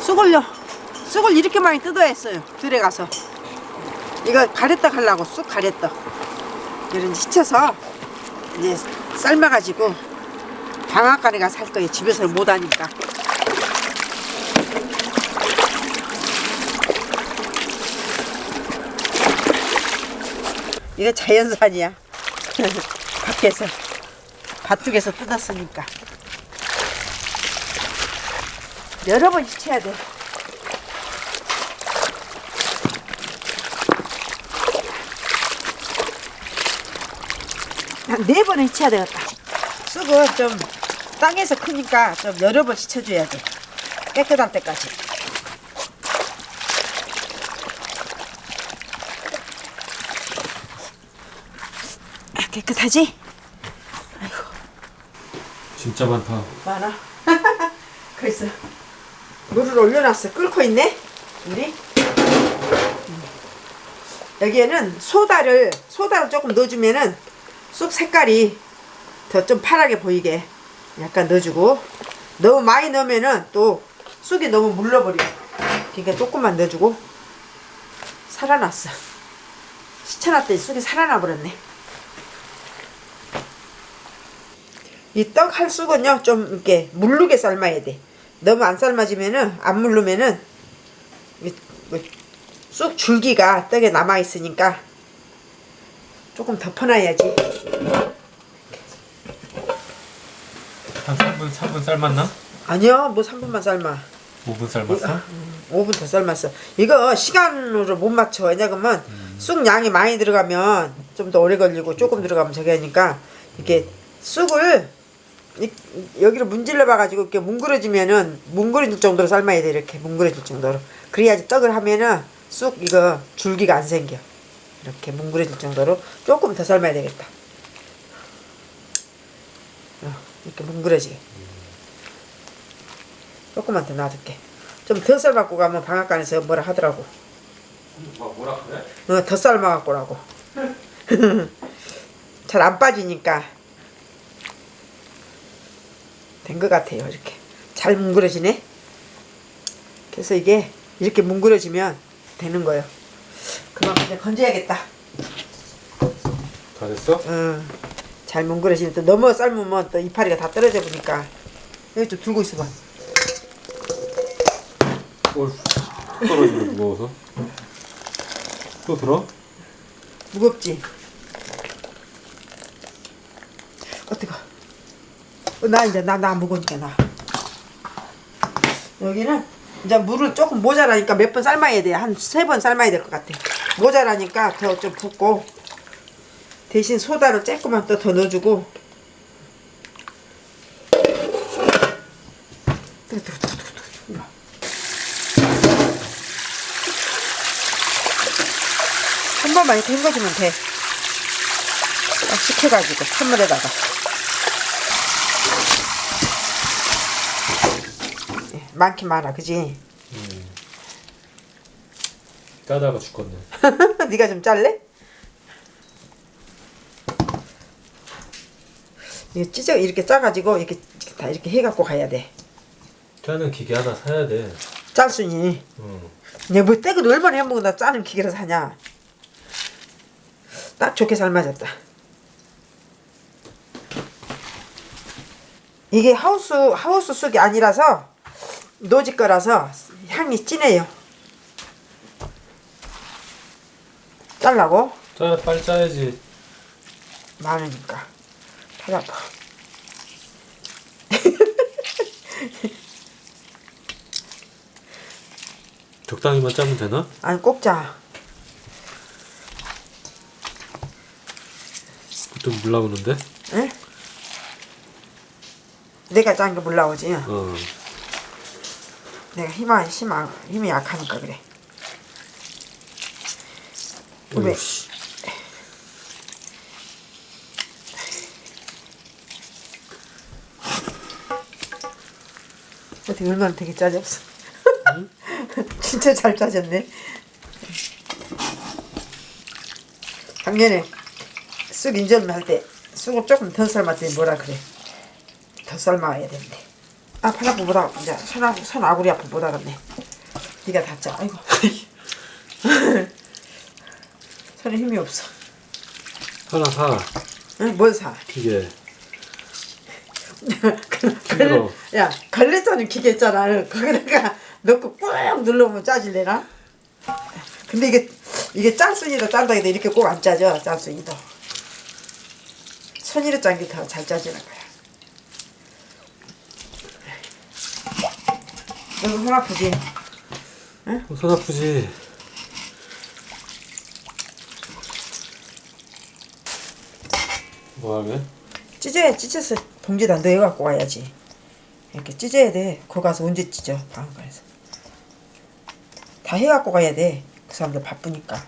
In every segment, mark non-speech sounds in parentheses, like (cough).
쑥을요 쑥을 이렇게 많이 뜯어야 했어요. 들에 가서. 이거 가래떡 하려고 쑥 가래떡. 이런 시쳐서 이제 삶아가지고 방앗간에 가서 할 거예요. 집에서 못하니까. 이거 자연산이야. (laughs) 밖에서 밭쪽에서 뜯었으니까 여러 번 씻어야 돼 한 네 번은 씻어야 되겠다 쑥은 좀 땅에서 크니까 좀 여러 번 씻어줘야 돼 깨끗할 때까지 아, 깨끗하지? 진짜 많다. 많아. (laughs) 글쎄. 물을 올려놨어. 끓고 있네. 물이. 음. 여기에는 소다를 소다를 조금 넣어주면은 쑥 색깔이 더 좀 파랗게 보이게 약간 넣어주고 너무 많이 넣으면은 또 쑥이 너무 물러버려. 그러니까 조금만 넣어주고 살아났어. 시쳐놨더니 쑥이 살아나 버렸네. 이 떡 할 쑥은요 좀 이렇게 물르게 삶아야 돼 너무 안 삶아지면은 안 물르면은 이- 뭐쑥 줄기가 떡에 남아 있으니까 조금 덮어놔야지. 한 3분, 4분 삶았나? 아니요 뭐 3분만 삶아. 5분 삶았어? 5분 더 삶았어. 이거 시간으로 못 맞춰. 왜냐면 쑥 양이 많이 들어가면 좀 더 오래 걸리고 조금 들어가면 저기 하니까 이렇게 쑥을 이- 여기로 문질러 봐가지고 이렇게 뭉그러지면은 뭉그러질 정도로 삶아야 돼 이렇게. 뭉그러질 정도로. 그래야지 떡을 하면은 쑥 이거 줄기가 안 생겨. 이렇게 뭉그러질 정도로 조금 더 삶아야 되겠다. 어, 이렇게 뭉그러지게. 조금만 더 놔둘게. 좀 더 삶아갖고 가면 방앗간에서 뭐라 하더라고. 뭐, 뭐라 그래? 어, 더 삶아갖고 라고. (laughs) 잘 안 빠지니까 된 것 같아요 이렇게 잘 뭉그러지네 그래서 이게 이렇게 뭉그러지면 되는 거예요 그만 그냥 건져야겠다 다 됐어? 어, 잘 뭉그러지면 또 너무 삶으면 또 이파리가 다 떨어져 보니까 여기 좀 들고 있어봐 올 떨어지네 무거워서. 또 들어? 무겁지? 어떡하 어, 나 이제 나 나 무거우니까 나 여기는 이제 물을 조금 모자라니까 몇 번 삶아야 돼 한 세 번 삶아야 될 것 같아 모자라니까 더 좀 붓고 대신 소다를 조금만 또더 넣어주고. 한 번만 이렇게 헹궈주면 돼. 딱 식혀가지고 찬물에다가. 많긴 많아, 그지? 까다가 죽겠네. (laughs) 네가 좀 잘래? 이거 찢어 이렇게 짜가지고 이렇게 다 이렇게 해갖고 가야 돼. 짜는 기계 하나 사야 돼. 짤순이. 응. 내뭐 떼고 얼마나 해먹고 나 짜는 기계를 사냐. 딱 좋게 삶아졌다. 이게 하우스 하우스 쑥이 아니라서 노지 거라서 향이 진해요. 잘라고 짜, 빨리 짜야지. 많으니까 팔 아파. (laughs) 적당히만 짜면 되나? 아니 꼭 짜. 보통 물 나오는데? 응? 내가 짠 게 물 나오지. 어. 내가 힘아 힘 아- 힘이 약하니까 그래. 왜? 어떻게 얼마나 되게 짜졌어. (laughs) 진짜 잘 짜졌네. 작년에 쑥 인절미 할 때 쑥을 조금 더 삶았더니 뭐라 그래. 더 삶아야 된대. 아, 팔 아프 못 하고, 이제 손, 아, 손 아구리 아프 못 하겠네. 네가 닿자. 아이고. (laughs) 손에 힘이 없어. 하나 사. 응? 뭘 사? 기계. (laughs) 걸, 야, 걸레 짜는 기계 있잖아. 거기다가 넣고 꾹 눌러보면 짜질래나? 근데 이게, 이게 짤순이도 짠다 해도 이렇게 꼭 안 짜져, 짤순이도. 손으로 짠 게 더 잘 짜지는 거야. 너도 손 아프지? 손 아프지? 뭐 하게? 찢어야 찢어서 봉지다 넣어 갖고 와야지. 이렇게 찢어야 돼. 거 가서 언제 찢어? 방앗간에서. 다 해갖고 가야 돼. 그 사람들 바쁘니까.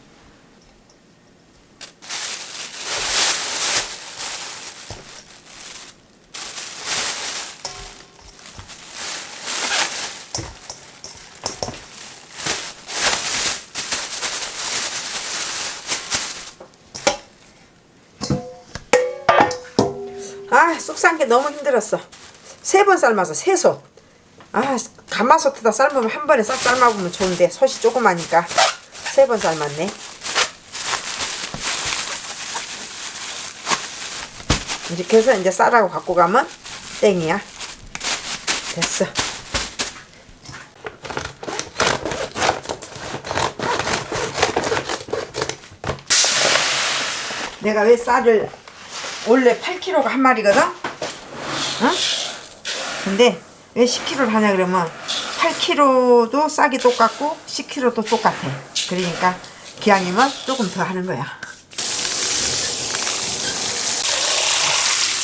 아, 쑥싼게 너무 힘들었어. 세 번 삶아서 세 솥. 아, 가마솥에다 삶으면 한 번에 싹 삶아보면 좋은데 솥이 조그마니까 세 번 삶았네. 이렇게 해서 이제 쌀하고 갖고 가면 땡이야. 됐어. 내가 왜 쌀을 원래 8kg가 한 마리거든? 어? 근데 왜 10kg를 하냐 그러면 8kg도 쌀이 똑같고 10kg도 똑같아. 그러니까 기왕이면 조금 더 하는 거야.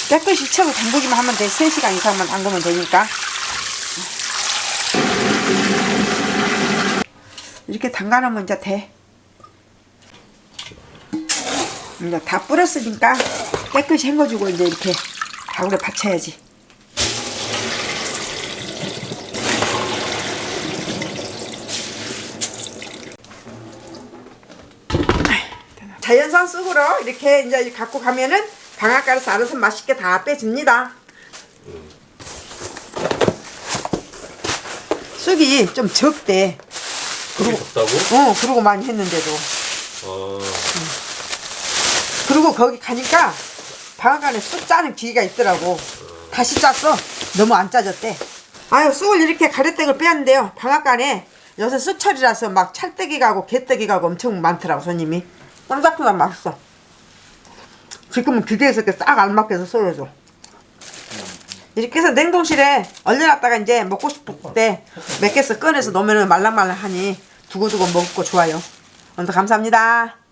깨끗이 채고 담그기만 하면 돼. 3시간 이상만 담그면 되니까. 이렇게 담가 놓으면 이제 돼. 이제 다 뿌렸으니까 깨끗이 헹궈주고 이제 이렇게 가구에 받쳐야지. 자연산 쑥으로 이렇게 이제 갖고 가면은 방앗간에서 알아서 맛있게 다 빼줍니다. 쑥이 좀 적대. 그게 적다고? 어, 그러고 많이 했는데도. 어. 그리고 거기 가니까 방앗간에 쑥 짜는 기계가 있더라고. 다시 짰어. 너무 안 짜졌대. 아유 쑥을 이렇게 가래떡을 빼는데요. 방앗간에 요새 쑥철이라서 막 찰떡이 가고 개떡이 가고 엄청 많더라고 손님이. 쌈작보다 맛있어. 지금은 기계에서 이렇게 싹 알맞게 해서 썰어줘. 이렇게 해서 냉동실에 얼려놨다가 이제 먹고 싶을 때 몇 개씩 꺼내서 넣으면 말랑말랑하니 두고두고 먹고 좋아요. 오늘도 감사합니다.